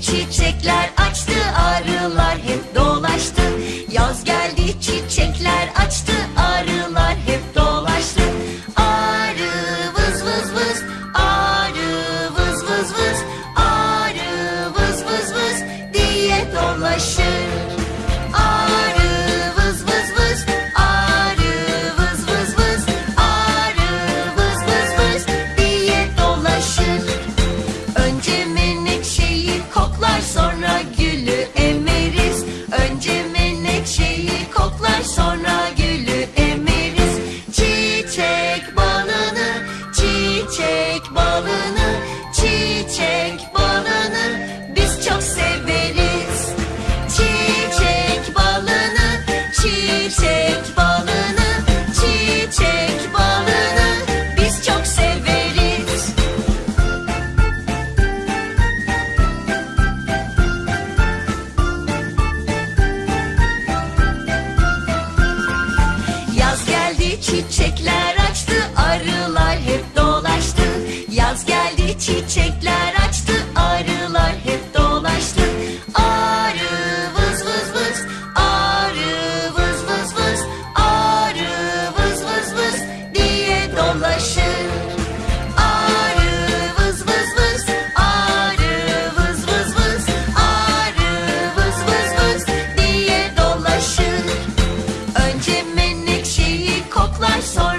çiçekler açtı arılar hep dolaştı. Yaz geldi çiçekler açtı arılar hep dolaştı. Arı vız vız vız arı vız vız vız arı vız vız vız diye dolaşır. Çiçekler açtı arılar hep dolaştı. Yaz geldi çiçekler thy son.